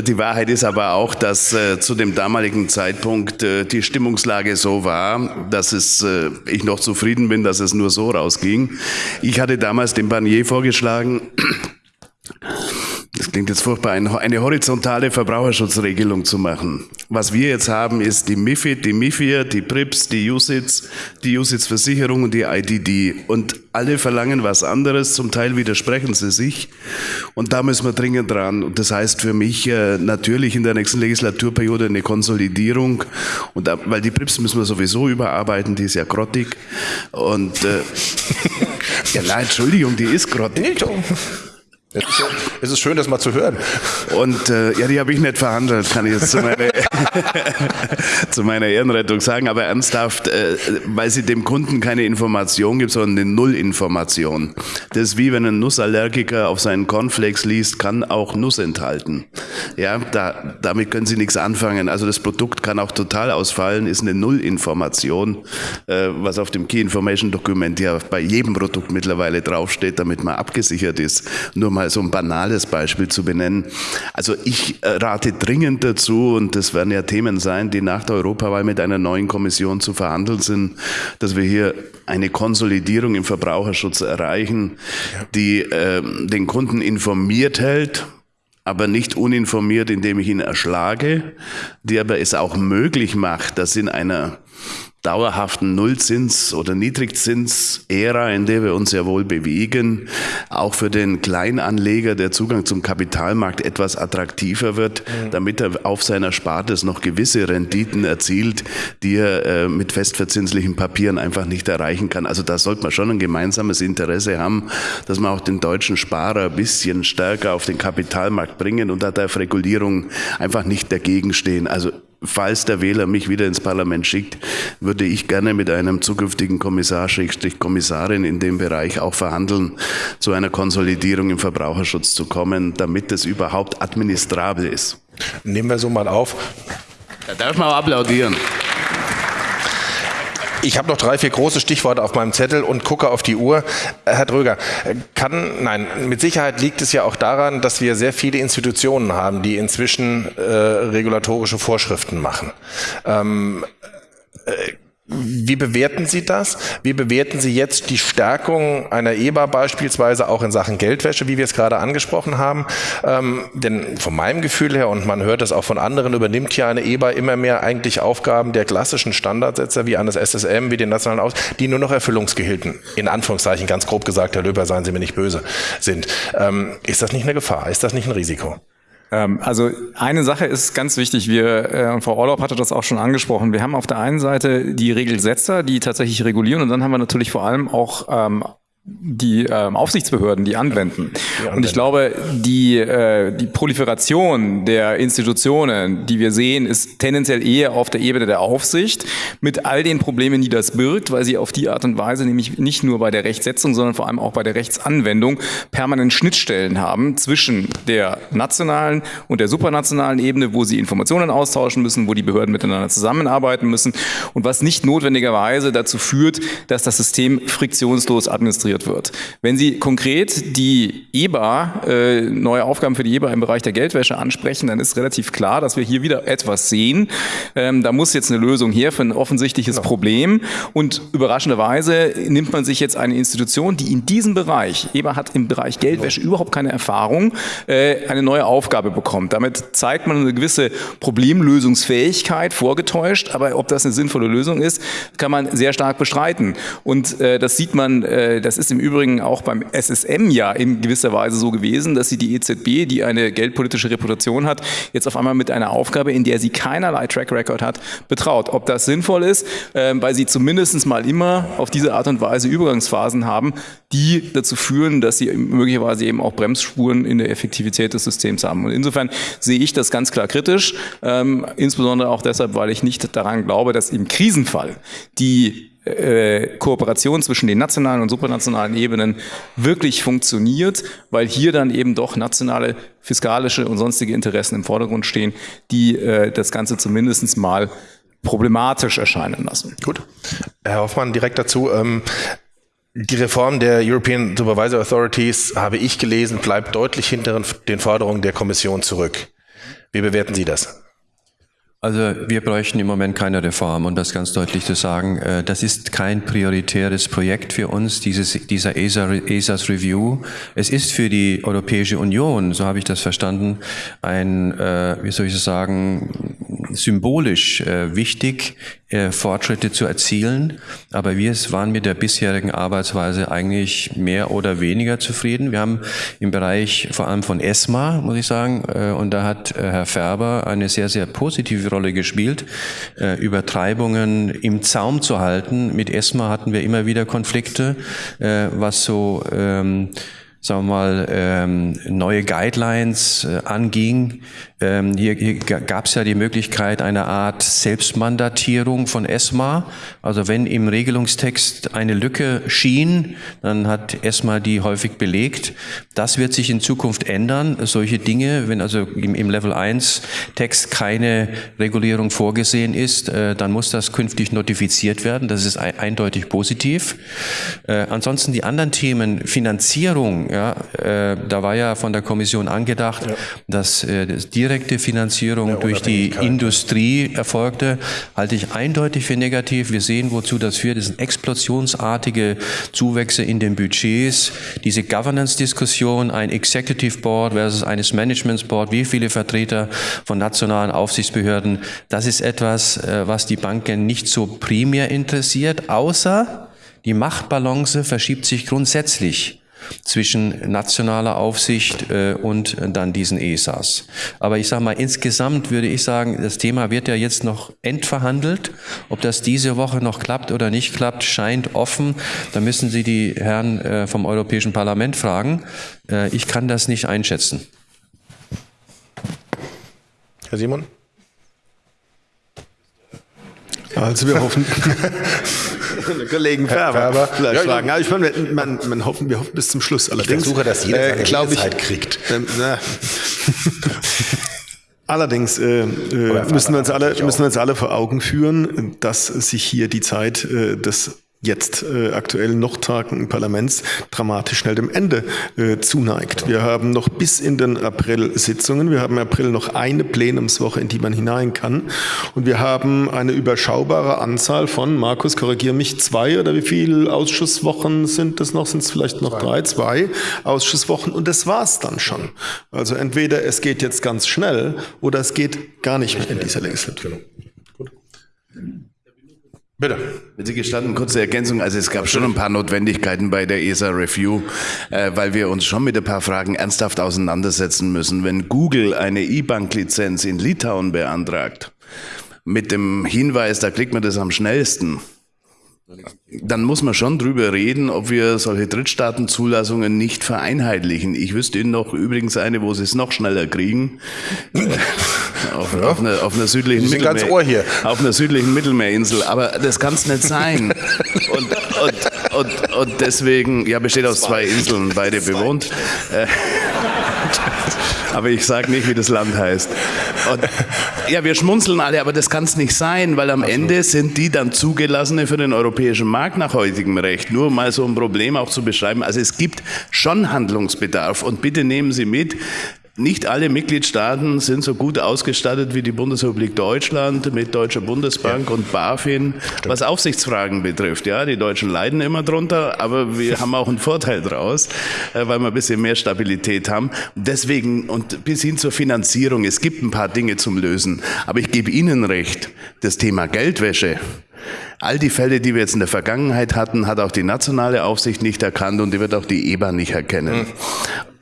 Speaker 4: Die Wahrheit ist aber auch, dass äh, zu dem damaligen Zeitpunkt äh, die Stimmungslage so war, dass es, äh, ich noch zufrieden bin, dass es nur so rausging. Ich hatte damals dem Barnier vorgeschlagen, klingt jetzt furchtbar, eine horizontale Verbraucherschutzregelung zu machen. Was wir jetzt haben, ist die MIFID, die MIFIR, die PRIPS, die USITS, die USITS-Versicherung und die IDD. Und alle verlangen was anderes, zum Teil widersprechen sie sich. Und da müssen wir dringend dran. Und das heißt für mich äh, natürlich in der nächsten Legislaturperiode eine Konsolidierung. Und da, weil die PRIPS müssen wir sowieso überarbeiten, die ist ja grottig. Und äh, (laughs) ja, nein, Entschuldigung, die ist grottig.
Speaker 1: Es ist schön, das mal zu hören.
Speaker 4: Und äh, ja, die habe ich nicht verhandelt, kann ich jetzt zu meiner, (laughs) zu meiner Ehrenrettung sagen. Aber ernsthaft, äh, weil sie dem Kunden keine Information gibt, sondern eine Nullinformation. Das ist wie wenn ein Nussallergiker auf seinen Cornflakes liest, kann auch Nuss enthalten. Ja, da, damit können Sie nichts anfangen. Also das Produkt kann auch total ausfallen, ist eine Nullinformation, äh, was auf dem Key Information Dokument ja bei jedem Produkt mittlerweile draufsteht, damit man abgesichert ist. Nur mal so ein banales Beispiel zu benennen. Also ich äh, rate dringend dazu, und das werden ja Themen sein, die nach der Europawahl mit einer neuen Kommission zu verhandeln sind, dass wir hier eine Konsolidierung im Verbraucherschutz erreichen, die äh, den Kunden informiert hält, aber nicht uninformiert, indem ich ihn erschlage, die aber es auch möglich macht, dass in einer dauerhaften Nullzins- oder Niedrigzins-Ära, in der wir uns ja wohl bewegen, auch für den Kleinanleger der Zugang zum Kapitalmarkt etwas attraktiver wird, mhm. damit er auf seiner Spartes noch gewisse Renditen erzielt, die er äh, mit festverzinslichen Papieren einfach nicht erreichen kann. Also da sollte man schon ein gemeinsames Interesse haben, dass man auch den deutschen Sparer ein bisschen stärker auf den Kapitalmarkt bringen und da darf Regulierung einfach nicht dagegen stehen. Also falls der Wähler mich wieder ins Parlament schickt, würde ich gerne mit einem zukünftigen Kommissar, Schrägstrich Kommissarin in dem Bereich auch verhandeln, zu einer Konsolidierung im Verbraucherschutz zu kommen, damit es überhaupt administrabel ist.
Speaker 1: Nehmen wir so mal auf.
Speaker 4: Da darf man applaudieren.
Speaker 1: Ich habe noch drei, vier große Stichworte auf meinem Zettel und gucke auf die Uhr. Äh, Herr Dröger, kann, nein, mit Sicherheit liegt es ja auch daran, dass wir sehr viele Institutionen haben, die inzwischen äh, regulatorische Vorschriften machen. Ähm, äh, wie bewerten Sie das? Wie bewerten Sie jetzt die Stärkung einer EBA beispielsweise auch in Sachen Geldwäsche, wie wir es gerade angesprochen haben? Ähm, denn von meinem Gefühl her, und man hört es auch von anderen, übernimmt ja eine EBA immer mehr eigentlich Aufgaben der klassischen Standardsetzer wie eines SSM, wie den nationalen Aus, die nur noch Erfüllungsgehilten, in Anführungszeichen ganz grob gesagt, Herr Löber, seien Sie mir nicht böse, sind. Ähm, ist das nicht eine Gefahr? Ist das nicht ein Risiko?
Speaker 2: Ähm, also eine Sache ist ganz wichtig, wir, äh, und Frau Orlaub hatte das auch schon angesprochen, wir haben auf der einen Seite die Regelsetzer, die tatsächlich regulieren. Und dann haben wir natürlich vor allem auch ähm, die ähm, Aufsichtsbehörden, die anwenden. die Und ich glaube, die, äh, die Proliferation der Institutionen, die wir sehen, ist tendenziell eher auf der Ebene der Aufsicht mit all den Problemen, die das birgt, weil sie auf die Art und Weise nämlich nicht nur bei der Rechtsetzung, sondern vor allem auch bei der Rechtsanwendung permanent Schnittstellen haben zwischen der nationalen und der supranationalen Ebene, wo sie Informationen austauschen müssen, wo die Behörden miteinander zusammenarbeiten müssen und was nicht notwendigerweise dazu führt, dass das System friktionslos administriert konzentriert wird. Wenn Sie konkret die EBA, äh, neue Aufgaben für die EBA im Bereich der Geldwäsche ansprechen, dann ist relativ klar, dass wir hier wieder etwas sehen. Ähm, da muss jetzt eine Lösung her für ein offensichtliches genau. Problem. Und überraschenderweise nimmt man sich jetzt eine Institution, die in diesem Bereich, EBA hat im Bereich Geldwäsche überhaupt keine Erfahrung, äh, eine neue Aufgabe bekommt. Damit zeigt man eine gewisse Problemlösungsfähigkeit vorgetäuscht, aber ob das eine sinnvolle Lösung ist, kann man sehr stark bestreiten. Und äh, das sieht man, äh, das ist im Übrigen auch beim SSM ja in gewisser Weise so gewesen, dass sie die EZB, die eine geldpolitische Reputation hat, jetzt auf einmal mit einer Aufgabe, in der sie keinerlei Track Record hat, betraut. Ob das sinnvoll ist, äh, weil sie zumindest mal immer auf diese Art und Weise Übergangsphasen haben, die dazu führen, dass sie möglicherweise eben auch Bremsspuren in der Effektivität des Systems haben. Und insofern sehe ich das ganz klar kritisch, ähm, insbesondere auch deshalb, weil ich nicht daran glaube, dass im Krisenfall die äh, Kooperation zwischen den nationalen und supranationalen Ebenen wirklich funktioniert, weil hier dann eben doch nationale fiskalische und sonstige Interessen im Vordergrund stehen, die äh, das Ganze zumindest mal problematisch erscheinen lassen.
Speaker 1: Gut. Herr Hoffmann, direkt dazu. Ähm, die Reform der European Supervisor Authorities, habe ich gelesen, bleibt deutlich hinter den Forderungen der Kommission zurück. Wie bewerten Sie das?
Speaker 5: Also wir bräuchten im Moment keine Reform, um das ganz deutlich zu sagen. Äh, das ist kein prioritäres Projekt für uns, dieses, dieser ESA, ESAs Review. Es ist für die Europäische Union, so habe ich das verstanden, ein, äh, wie soll ich sagen, symbolisch äh, wichtig, äh, Fortschritte zu erzielen. Aber wir waren mit der bisherigen Arbeitsweise eigentlich mehr oder weniger zufrieden. Wir haben im Bereich vor allem von ESMA, muss ich sagen, äh, und da hat äh, Herr Färber eine sehr, sehr positive Rolle gespielt, äh, Übertreibungen im Zaum zu halten. Mit ESMA hatten wir immer wieder Konflikte, äh, was so ähm, sagen wir mal, ähm, neue Guidelines äh, anging. Ähm, hier hier gab es ja die Möglichkeit einer Art Selbstmandatierung von ESMA. Also wenn im Regelungstext eine Lücke schien, dann hat ESMA die häufig belegt. Das wird sich in Zukunft ändern. Solche Dinge, wenn also im, im Level 1 Text keine Regulierung vorgesehen ist, äh, dann muss das künftig notifiziert werden. Das ist eindeutig positiv. Äh, ansonsten die anderen Themen, Finanzierung, ja, äh, da war ja von der Kommission angedacht, ja. dass äh, das direkte Finanzierung durch die Industrie erfolgte, halte ich eindeutig für negativ. Wir sehen, wozu das führt. Das sind explosionsartige Zuwächse in den Budgets. Diese Governance-Diskussion, ein Executive Board versus eines Management Board, wie viele Vertreter von nationalen Aufsichtsbehörden, das ist etwas, äh, was die Banken nicht so primär interessiert, außer die Machtbalance verschiebt sich grundsätzlich zwischen nationaler Aufsicht äh, und dann diesen ESAs. Aber ich sage mal, insgesamt würde ich sagen, das Thema wird ja jetzt noch endverhandelt. Ob das diese Woche noch klappt oder nicht klappt, scheint offen. Da müssen Sie die Herren äh, vom Europäischen Parlament fragen. Äh, ich kann das nicht einschätzen.
Speaker 1: Herr Simon?
Speaker 3: Also wir hoffen, (laughs) Kollegen Färber, Färber. vielleicht ja, fragen. Ja, ich meine, man, man hoffen, wir hoffen bis zum Schluss.
Speaker 1: Allerdings, ich versuche, dass jeder
Speaker 3: äh, seine ich, Zeit kriegt. Ähm, (laughs) Allerdings äh, äh müssen, wir uns alle, müssen wir uns alle vor Augen führen, dass sich hier die Zeit äh, des jetzt äh, aktuell noch tagenden Parlaments dramatisch schnell dem Ende äh, zuneigt. Wir haben noch bis in den April Sitzungen. Wir haben im April noch eine Plenumswoche, in die man hinein kann. Und wir haben eine überschaubare Anzahl von, Markus, korrigiere mich, zwei oder wie viele Ausschusswochen sind das noch? Sind es vielleicht noch drei? Zwei Ausschusswochen. Und das war's dann schon. Also entweder es geht jetzt ganz schnell oder es geht gar nicht mehr in dieser Legislatur.
Speaker 4: Bitte. Wenn Sie gestatten, kurze Ergänzung. Also es gab schon ein paar Notwendigkeiten bei der ESA Review, äh, weil wir uns schon mit ein paar Fragen ernsthaft auseinandersetzen müssen. Wenn Google eine E-Bank-Lizenz in Litauen beantragt, mit dem Hinweis, da kriegt man das am schnellsten, dann muss man schon drüber reden, ob wir solche Drittstaatenzulassungen nicht vereinheitlichen. Ich wüsste Ihnen noch übrigens eine, wo Sie es noch schneller kriegen. (laughs) auf, ja. auf, einer, auf einer südlichen
Speaker 1: Mittelmeer, ganz Ohr hier.
Speaker 4: Auf einer südlichen Mittelmeerinsel. Aber das kann es nicht sein. (laughs) Und, und, und, und deswegen, ja, besteht aus zwei Inseln, beide bewohnt. Äh, aber ich sage nicht, wie das Land heißt. Und, ja, wir schmunzeln alle, aber das kann es nicht sein, weil am Ende sind die dann zugelassene für den europäischen Markt nach heutigem Recht. Nur mal so ein Problem auch zu beschreiben. Also es gibt schon Handlungsbedarf und bitte nehmen Sie mit, nicht alle Mitgliedstaaten sind so gut ausgestattet wie die Bundesrepublik Deutschland mit Deutscher Bundesbank ja. und BaFin, Stimmt. was Aufsichtsfragen betrifft. Ja, die Deutschen leiden immer drunter, aber wir (laughs) haben auch einen Vorteil daraus, äh, weil wir ein bisschen mehr Stabilität haben. Deswegen und bis hin zur Finanzierung, es gibt ein paar Dinge zum Lösen. Aber ich gebe Ihnen recht, das Thema Geldwäsche, All die Fälle, die wir jetzt in der Vergangenheit hatten, hat auch die nationale Aufsicht nicht erkannt und die wird auch die EBA nicht erkennen.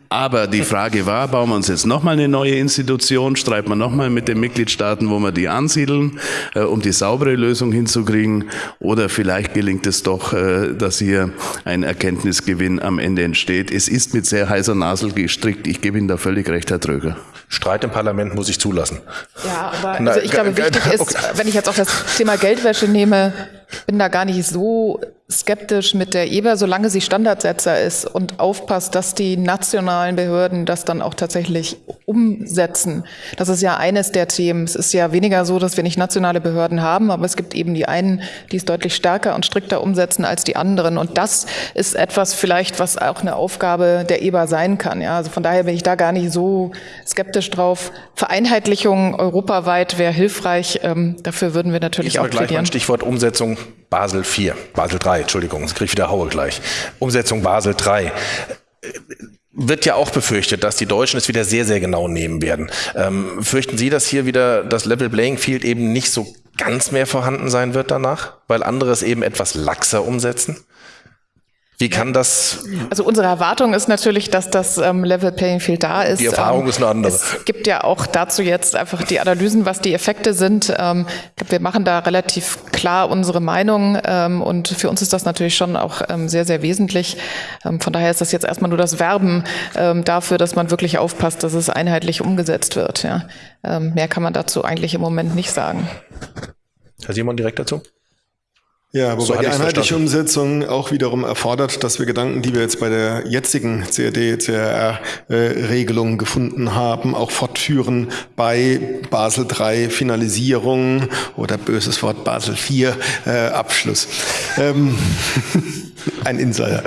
Speaker 4: Aber die (laughs) Frage war, bauen wir uns jetzt nochmal eine neue Institution, streiten wir nochmal mit den Mitgliedstaaten, wo wir die ansiedeln, äh, um die saubere Lösung hinzukriegen. Oder vielleicht gelingt es doch, äh, dass hier ein Erkenntnisgewinn am Ende entsteht. Es ist mit sehr heißer Nasel gestrickt. Ich gebe Ihnen da völlig recht, Herr Tröger.
Speaker 1: Streit im Parlament muss ich zulassen.
Speaker 6: Ja, aber also ich glaube, (laughs) wichtig ist, wenn ich jetzt auch das Thema Geldwäsche nehme, bin da gar nicht so skeptisch mit der EBA, solange sie Standardsetzer ist und aufpasst, dass die nationalen Behörden das dann auch tatsächlich umsetzen. Das ist ja eines der Themen. Es ist ja weniger so, dass wir nicht nationale Behörden haben, aber es gibt eben die einen, die es deutlich stärker und strikter umsetzen als die anderen. Und das ist etwas vielleicht, was auch eine Aufgabe der EBA sein kann. Ja, also von daher bin ich da gar nicht so skeptisch drauf. Vereinheitlichung europaweit wäre hilfreich. Ähm, dafür würden wir natürlich ich auch
Speaker 1: gleich plädieren. Mal Stichwort Umsetzung Basel 4, Basel 3, Entschuldigung, jetzt kriege ich wieder Haue gleich. Umsetzung Basel 3 wird ja auch befürchtet, dass die Deutschen es wieder sehr, sehr genau nehmen werden. Ähm, fürchten Sie, dass hier wieder das Level Playing Field eben nicht so ganz mehr vorhanden sein wird danach, weil andere es eben etwas laxer umsetzen? Wie kann das?
Speaker 6: Also unsere Erwartung ist natürlich, dass das ähm, Level Playing Field da ist.
Speaker 1: Die Erfahrung ähm, ist eine andere.
Speaker 6: Es gibt ja auch dazu jetzt einfach die Analysen, was die Effekte sind. Ähm, wir machen da relativ klar unsere Meinung ähm, und für uns ist das natürlich schon auch ähm, sehr, sehr wesentlich. Ähm, von daher ist das jetzt erstmal nur das Werben dafür, dass man wirklich aufpasst, dass es einheitlich umgesetzt wird. Ja. Mehr kann man dazu eigentlich im Moment nicht sagen.
Speaker 1: Herr Simon, direkt dazu?
Speaker 3: Ja, wobei so die einheitliche Umsetzung auch wiederum erfordert, dass wir Gedanken, die wir jetzt bei der jetzigen CRD-CRR-Regelung äh, gefunden haben, auch fortführen bei Basel III Finalisierung oder böses Wort Basel IV äh, Abschluss. Ähm, (laughs) (laughs) ein Insider.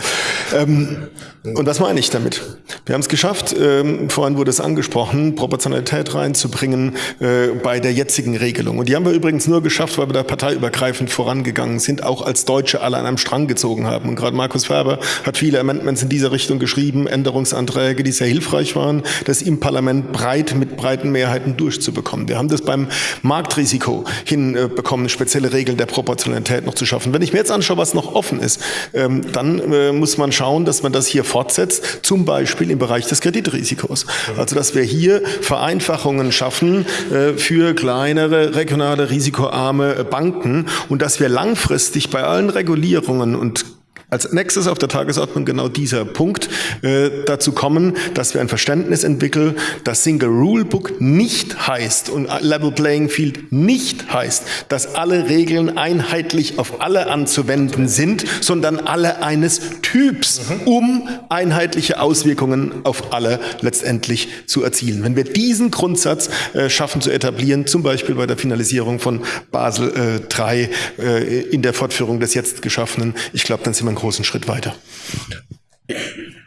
Speaker 3: Ähm, und was meine ich damit? Wir haben es geschafft, ähm, vorhin wurde es angesprochen, Proportionalität reinzubringen äh, bei der jetzigen Regelung. Und die haben wir übrigens nur geschafft, weil wir da parteiübergreifend vorangegangen sind, auch als Deutsche alle an einem Strang gezogen haben. Und gerade Markus Ferber hat viele Amendments in dieser Richtung geschrieben, Änderungsanträge, die sehr hilfreich waren, das im Parlament breit mit breiten Mehrheiten durchzubekommen. Wir haben das beim Marktrisiko hinbekommen, spezielle Regeln der Proportionalität noch zu schaffen. Wenn ich mir jetzt anschaue, was noch offen ist, dann äh, muss man schauen, dass man das hier fortsetzt, zum Beispiel im Bereich des Kreditrisikos. Also dass wir hier Vereinfachungen schaffen äh, für kleinere, regionale, risikoarme Banken und dass wir langfristig bei allen Regulierungen und als nächstes auf der Tagesordnung genau dieser Punkt äh, dazu kommen, dass wir ein Verständnis entwickeln, dass Single Rule Book nicht heißt und Level Playing Field nicht heißt, dass alle Regeln einheitlich auf alle anzuwenden sind, sondern alle eines Typs, mhm. um einheitliche Auswirkungen auf alle letztendlich zu erzielen. Wenn wir diesen Grundsatz äh, schaffen zu etablieren, zum Beispiel bei der Finalisierung von Basel äh, III äh, in der Fortführung des jetzt geschaffenen, ich glaube, dann sind wir großen Schritt weiter.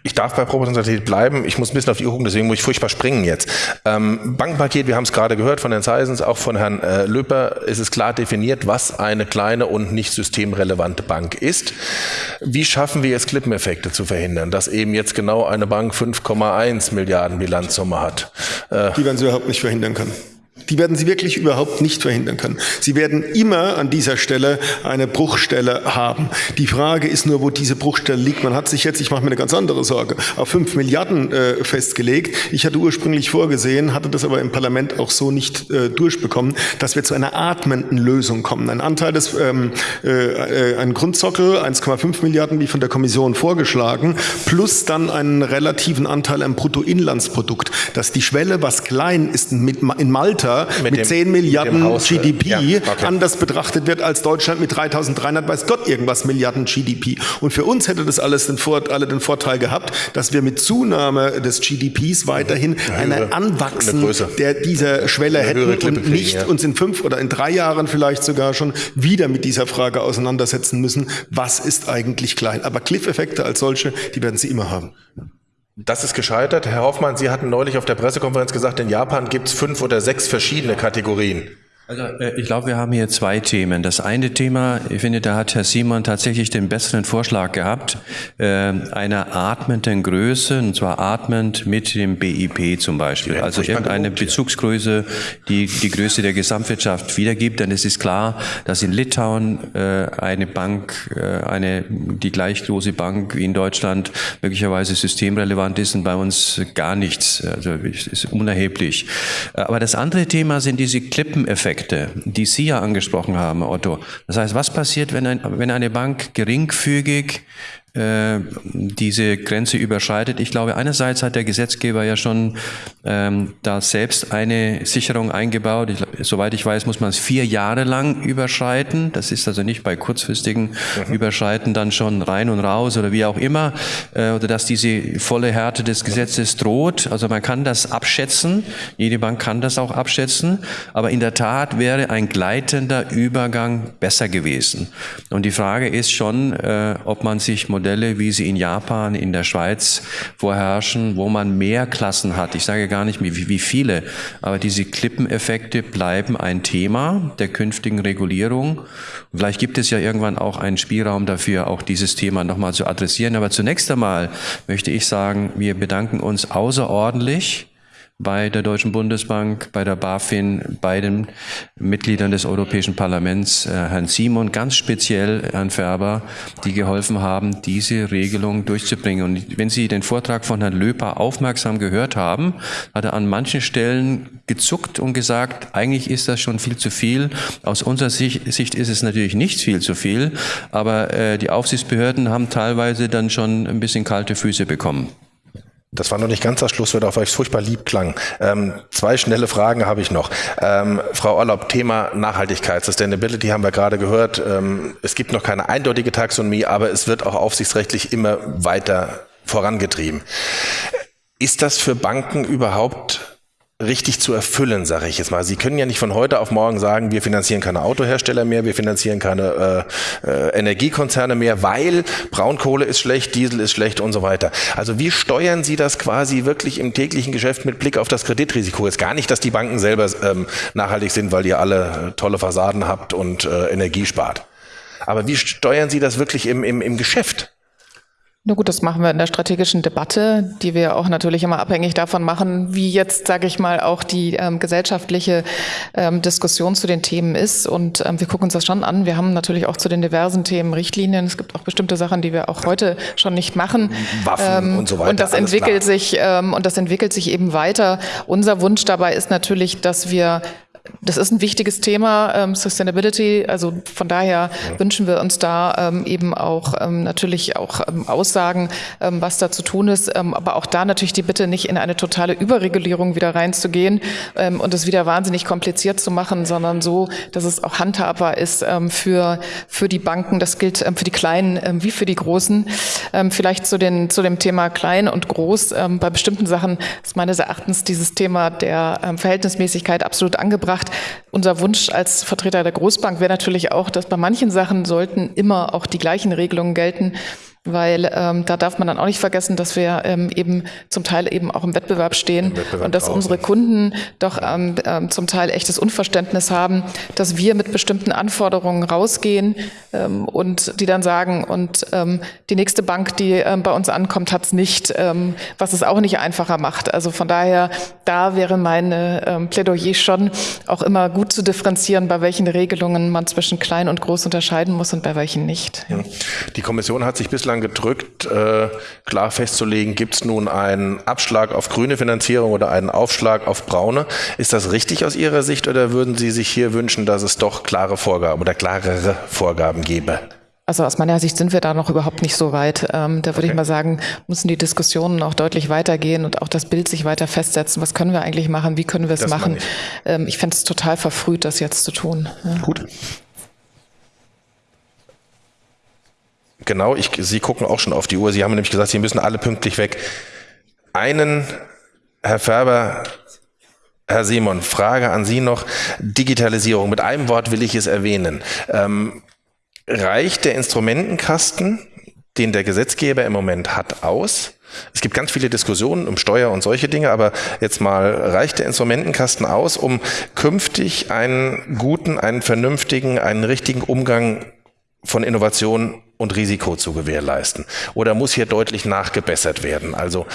Speaker 1: Ich darf bei Proportionalität bleiben. Ich muss ein bisschen auf die Uhr gucken, deswegen muss ich furchtbar springen jetzt. Ähm, Bankenpaket, wir haben es gerade gehört von Herrn Seisens, auch von Herrn äh, Löper, ist es klar definiert, was eine kleine und nicht systemrelevante Bank ist. Wie schaffen wir jetzt Klippeneffekte zu verhindern, dass eben jetzt genau eine Bank 5,1 Milliarden Bilanzsumme hat?
Speaker 3: Äh, die werden Sie überhaupt nicht verhindern können. Die werden Sie wirklich überhaupt nicht verhindern können. Sie werden immer an dieser Stelle eine Bruchstelle haben. Die Frage ist nur, wo diese Bruchstelle liegt. Man hat sich jetzt, ich mache mir eine ganz andere Sorge, auf fünf Milliarden äh, festgelegt. Ich hatte ursprünglich vorgesehen, hatte das aber im Parlament auch so nicht äh, durchbekommen, dass wir zu einer atmenden Lösung kommen. Ein Anteil des, ähm, äh, ein Grundsockel, 1,5 Milliarden, wie von der Kommission vorgeschlagen, plus dann einen relativen Anteil am Bruttoinlandsprodukt. Dass die Schwelle, was klein ist, mit, in Malta Europa mit, mit 10 Milliarden GDP ja, okay. anders betrachtet wird als Deutschland mit 3300, weiß Gott irgendwas Milliarden GDP. Und für uns hätte das alles den, Vor alle den Vorteil gehabt, dass wir mit Zunahme des GDPs weiterhin eine, eine Anwachsen eine der dieser Schwelle hätten und nicht ja. uns in fünf oder in drei Jahren vielleicht sogar schon wieder mit dieser Frage auseinandersetzen müssen, was ist eigentlich klein. Aber Cliff-Effekte als solche, die werden Sie immer haben.
Speaker 1: Das ist gescheitert. Herr Hoffmann, Sie hatten neulich auf der Pressekonferenz gesagt, in Japan gibt es fünf oder sechs verschiedene Kategorien.
Speaker 5: Also äh, ich glaube, wir haben hier zwei Themen. Das eine Thema, ich finde, da hat Herr Simon tatsächlich den besseren Vorschlag gehabt, äh, einer atmenden Größe, und zwar atmend mit dem BIP zum Beispiel. Also irgendeine Bezugsgröße, die die Größe der Gesamtwirtschaft wiedergibt. Denn es ist klar, dass in Litauen äh, eine Bank, eine die gleich große Bank wie in Deutschland möglicherweise systemrelevant ist und bei uns gar nichts. Also ist unerheblich. Aber das andere Thema sind diese Klippeneffekte. Effekte, die Sie ja angesprochen haben, Otto. Das heißt, was passiert, wenn, ein, wenn eine Bank geringfügig diese Grenze überschreitet. Ich glaube, einerseits hat der Gesetzgeber ja schon ähm, da selbst eine Sicherung eingebaut. Ich, soweit ich weiß, muss man es vier Jahre lang überschreiten. Das ist also nicht bei kurzfristigen mhm. Überschreiten dann schon rein und raus oder wie auch immer. Äh, oder dass diese volle Härte des Gesetzes droht. Also man kann das abschätzen. Jede Bank kann das auch abschätzen. Aber in der Tat wäre ein gleitender Übergang besser gewesen. Und die Frage ist schon, äh, ob man sich Modelle, wie sie in Japan, in der Schweiz vorherrschen, wo man mehr Klassen hat. Ich sage gar nicht, wie, wie viele, aber diese Klippeneffekte bleiben ein Thema der künftigen Regulierung. vielleicht gibt es ja irgendwann auch einen Spielraum dafür, auch dieses Thema nochmal zu adressieren. Aber zunächst einmal möchte ich sagen, wir bedanken uns außerordentlich bei der Deutschen Bundesbank, bei der BaFin, bei den Mitgliedern des Europäischen Parlaments, äh, Herrn Simon, ganz speziell Herrn Färber, die geholfen haben, diese Regelung durchzubringen. Und wenn Sie den Vortrag von Herrn Löper aufmerksam gehört haben, hat er an manchen Stellen gezuckt und gesagt, eigentlich ist das schon viel zu viel. Aus unserer Sicht, ist es natürlich nicht viel zu viel, aber äh, die Aufsichtsbehörden haben teilweise dann schon ein bisschen kalte Füße bekommen.
Speaker 1: Das war noch nicht ganz das Schlusswort, weil es furchtbar lieb klang. Ähm, zwei schnelle Fragen habe ich noch. Ähm, Frau Orlob, Thema Nachhaltigkeit, Sustainability haben wir gerade gehört. Ähm, es gibt noch keine eindeutige Taxonomie, aber es wird auch aufsichtsrechtlich immer weiter vorangetrieben. Ist das für Banken überhaupt richtig zu erfüllen, sage ich jetzt mal. Sie können ja nicht von heute auf morgen sagen, wir finanzieren keine Autohersteller mehr, wir finanzieren keine äh, äh, Energiekonzerne mehr, weil Braunkohle ist schlecht, Diesel ist schlecht und so weiter. Also wie steuern Sie das quasi wirklich im täglichen Geschäft mit Blick auf das Kreditrisiko? Ist gar nicht, dass die Banken selber ähm, nachhaltig sind, weil ihr alle tolle Fassaden habt und äh, Energie spart. Aber wie steuern Sie das wirklich im, im, im Geschäft?
Speaker 6: Na gut, das machen wir in der strategischen Debatte, die wir auch natürlich immer abhängig davon machen, wie jetzt, sage ich mal, auch die ähm, gesellschaftliche ähm, Diskussion zu den Themen ist. Und ähm, wir gucken uns das schon an. Wir haben natürlich auch zu den diversen Themen Richtlinien. Es gibt auch bestimmte Sachen, die wir auch heute schon nicht machen.
Speaker 1: Waffen ähm, und so weiter.
Speaker 6: Und das entwickelt klar. sich ähm, und das entwickelt sich eben weiter. Unser Wunsch dabei ist natürlich, dass wir das ist ein wichtiges Thema, ähm, Sustainability. Also von daher wünschen wir uns da ähm, eben auch ähm, natürlich auch ähm, Aussagen, ähm, was da zu tun ist. Ähm, aber auch da natürlich die Bitte, nicht in eine totale Überregulierung wieder reinzugehen und es wieder wahnsinnig kompliziert zu machen, sondern so, dass es auch handhabbar ist für, für die Banken. Das gilt für die Kleinen wie für die Großen. vielleicht zu, den, zu dem Thema klein und groß. bei bestimmten Sachen ist meines Erachtens dieses Thema der Verhältnismäßigkeit absolut angebracht gebracht. Unser Wunsch als Vertreter der Großbank wäre natürlich auch, dass bei manchen Sachen sollten immer auch die gleichen Regelungen gelten weil ähm, da darf man dann auch nicht vergessen, dass wir ähm, eben zum Teil eben auch im Wettbewerb stehen Im Wettbewerb und dass unsere Kunden doch ähm, ähm, zum Teil echtes Unverständnis haben, dass wir mit bestimmten Anforderungen rausgehen ähm, und die dann sagen, und ähm, die nächste Bank, die ähm, bei uns ankommt, hat es nicht, ähm, was es auch nicht einfacher macht. Also von daher, da wäre meine ähm, Plädoyer schon auch immer gut zu differenzieren, bei welchen Regelungen man zwischen klein und groß unterscheiden muss und bei welchen nicht.
Speaker 1: Die Kommission hat sich bislang bislang gedrückt, äh, klar festzulegen, gibt es nun einen Abschlag auf grüne Finanzierung oder einen Aufschlag auf braune. Ist das richtig aus Ihrer Sicht oder würden Sie sich hier wünschen, dass es doch klare Vorgaben oder klarere Vorgaben gäbe?
Speaker 6: Also aus meiner Sicht sind wir da noch überhaupt nicht so weit. Ähm, da würde okay. ich mal sagen, müssen die Diskussionen noch deutlich weitergehen und auch das Bild sich weiter festsetzen. Was können wir eigentlich machen? Wie können wir es machen? Ich, ähm, ich fände es total verfrüht, das jetzt zu tun.
Speaker 1: Ja. Gut. Genau, ich, Sie gucken auch schon auf die Uhr. Sie haben nämlich gesagt, Sie müssen alle pünktlich weg. Einen, Herr Färber, Herr Simon, Frage an Sie noch. Digitalisierung. Mit einem Wort will ich es erwähnen. Ähm, reicht der Instrumentenkasten, den der Gesetzgeber im Moment hat, aus? Es gibt ganz viele Diskussionen um Steuer und solche Dinge, aber jetzt mal reicht der Instrumentenkasten aus, um künftig einen guten, einen vernünftigen, einen richtigen Umgang von Innovation und Risiko zu gewährleisten? Oder muss hier deutlich nachgebessert werden? Also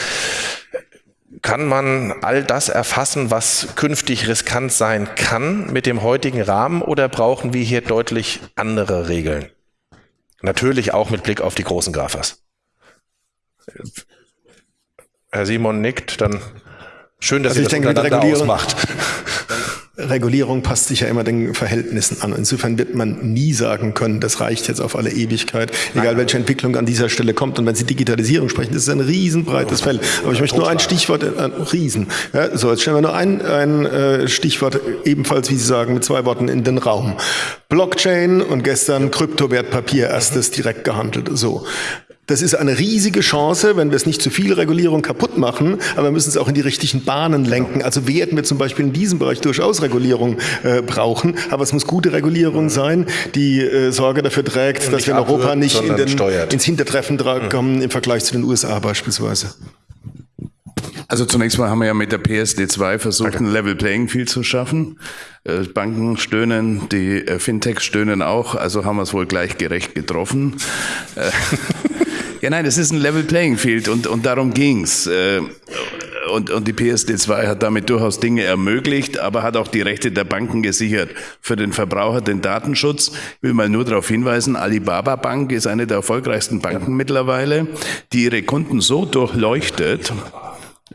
Speaker 1: kann man all das erfassen, was künftig riskant sein kann mit dem heutigen Rahmen oder brauchen wir hier deutlich andere Regeln? Natürlich auch mit Blick auf die großen Grafas. Herr Simon nickt, dann schön, dass
Speaker 3: also
Speaker 1: ihr
Speaker 3: das denke, miteinander ausmacht. Regulierung passt sich ja immer den Verhältnissen an. Insofern wird man nie sagen können, das reicht jetzt auf alle Ewigkeit, egal welche Entwicklung an dieser Stelle kommt. Und wenn Sie Digitalisierung sprechen, das ist ein riesenbreites Feld. Aber ich möchte nur ein Stichwort, äh, Riesen. Ja, so, jetzt stellen wir nur ein, ein äh, Stichwort, ebenfalls, wie Sie sagen, mit zwei Worten in den Raum. Blockchain und gestern Kryptowertpapier, erstes direkt gehandelt. So. Das ist eine riesige Chance, wenn wir es nicht zu viel Regulierung kaputt machen, aber wir müssen es auch in die richtigen Bahnen lenken. Also werden wir zum Beispiel in diesem Bereich durchaus Regulierung äh, brauchen, aber es muss gute Regulierung sein, die äh, Sorge dafür trägt, dass wir in Europa nicht in den, ins Hintertreffen kommen im Vergleich zu den USA beispielsweise.
Speaker 4: Also zunächst mal haben wir ja mit der PSD2 versucht, okay. ein Level Playing Field zu schaffen. Äh, Banken stöhnen, die äh, Fintechs stöhnen auch, also haben wir es wohl gleichgerecht getroffen. (laughs) Ja, nein, es ist ein Level Playing Field und, und darum ging's. Äh, und, und die PSD2 hat damit durchaus Dinge ermöglicht, aber hat auch die Rechte der Banken gesichert. Für den Verbraucher den Datenschutz. Ich will mal nur darauf hinweisen, Alibaba Bank ist eine der erfolgreichsten Banken mittlerweile, die ihre Kunden so durchleuchtet,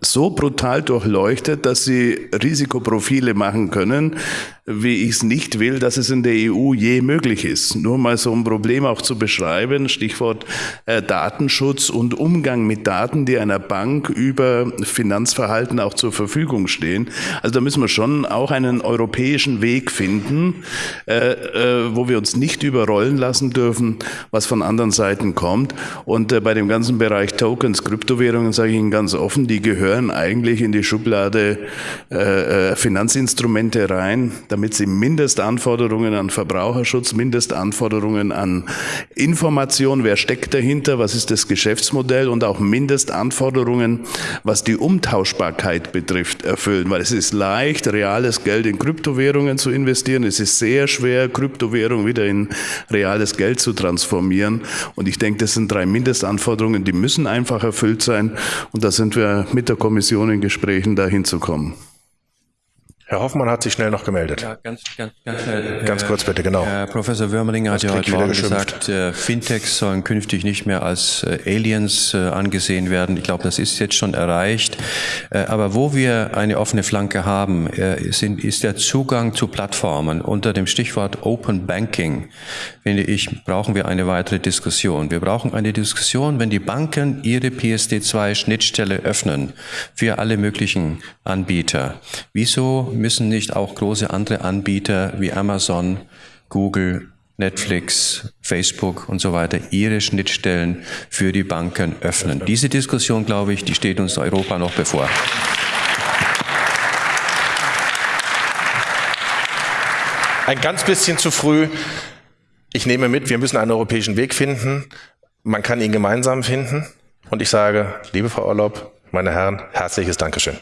Speaker 4: so brutal durchleuchtet, dass sie Risikoprofile machen können, wie ich es nicht will, dass es in der EU je möglich ist. Nur mal so ein Problem auch zu beschreiben, Stichwort äh, Datenschutz und Umgang mit Daten, die einer Bank über Finanzverhalten auch zur Verfügung stehen. Also da müssen wir schon auch einen europäischen Weg finden, äh, äh, wo wir uns nicht überrollen lassen dürfen, was von anderen Seiten kommt. Und äh, bei dem ganzen Bereich Tokens, Kryptowährungen sage ich Ihnen ganz offen, die gehören eigentlich in die Schublade äh, äh, Finanzinstrumente rein damit sie Mindestanforderungen an Verbraucherschutz, Mindestanforderungen an Information, wer steckt dahinter, was ist das Geschäftsmodell und auch Mindestanforderungen, was die Umtauschbarkeit betrifft, erfüllen. Weil es ist leicht, reales Geld in Kryptowährungen zu investieren. Es ist sehr schwer, Kryptowährung wieder in reales Geld zu transformieren. Und ich denke, das sind drei Mindestanforderungen, die müssen einfach erfüllt sein. Und da sind wir mit der Kommission in Gesprächen, da hinzukommen.
Speaker 1: Herr Hoffmann hat sich schnell noch gemeldet. Ja, ganz, ganz, ganz schnell. Ganz kurz bitte, genau.
Speaker 5: Herr Professor Würmelinger hat ja heute Morgen gesagt, äh, Fintechs sollen künftig nicht mehr als äh, Aliens äh, angesehen werden. Ich glaube, das ist jetzt schon erreicht. Aber wo wir eine offene Flanke haben, sind, ist der Zugang zu Plattformen. Unter dem Stichwort Open Banking, finde ich, brauchen wir eine weitere Diskussion. Wir brauchen eine Diskussion, wenn die Banken ihre PSD2-Schnittstelle öffnen für alle möglichen Anbieter. Wieso müssen nicht auch große andere Anbieter wie Amazon, Google, Netflix, Facebook und so weiter ihre Schnittstellen für die Banken öffnen. Diese Diskussion, glaube ich, die steht uns Europa noch bevor.
Speaker 1: Ein ganz bisschen zu früh. Ich nehme mit, wir müssen einen europäischen Weg finden. Man kann ihn gemeinsam finden. Und ich sage, liebe Frau Orlob, meine Herren, herzliches Dankeschön.